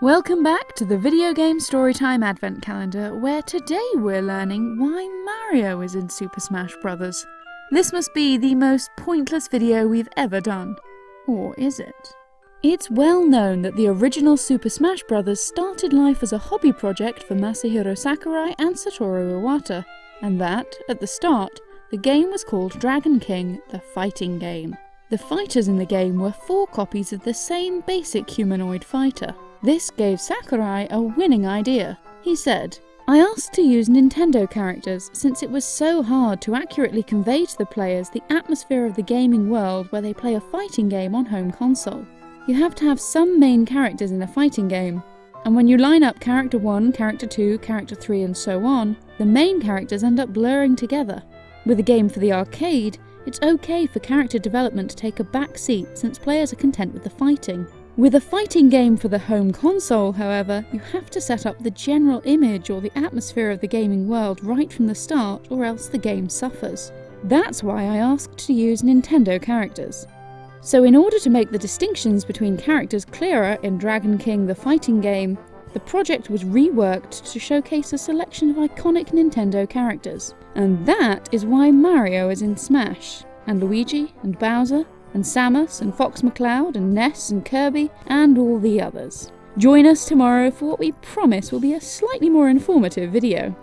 Welcome back to the Video Game Storytime Advent Calendar, where today we're learning why Mario is in Super Smash Bros. This must be the most pointless video we've ever done. Or is it? It's well known that the original Super Smash Bros. started life as a hobby project for Masahiro Sakurai and Satoru Iwata, and that, at the start, the game was called Dragon King, the fighting game. The fighters in the game were four copies of the same basic humanoid fighter. This gave Sakurai a winning idea. He said, I asked to use Nintendo characters since it was so hard to accurately convey to the players the atmosphere of the gaming world where they play a fighting game on home console. You have to have some main characters in a fighting game, and when you line up character 1, character 2, character 3 and so on, the main characters end up blurring together. With a game for the arcade, it's okay for character development to take a back seat since players are content with the fighting. With a fighting game for the home console, however, you have to set up the general image or the atmosphere of the gaming world right from the start or else the game suffers. That's why I asked to use Nintendo characters. So in order to make the distinctions between characters clearer in Dragon King the fighting game, the project was reworked to showcase a selection of iconic Nintendo characters. And that is why Mario is in Smash, and Luigi, and Bowser, and Samus and Fox McCloud and Ness and Kirby and all the others. Join us tomorrow for what we promise will be a slightly more informative video.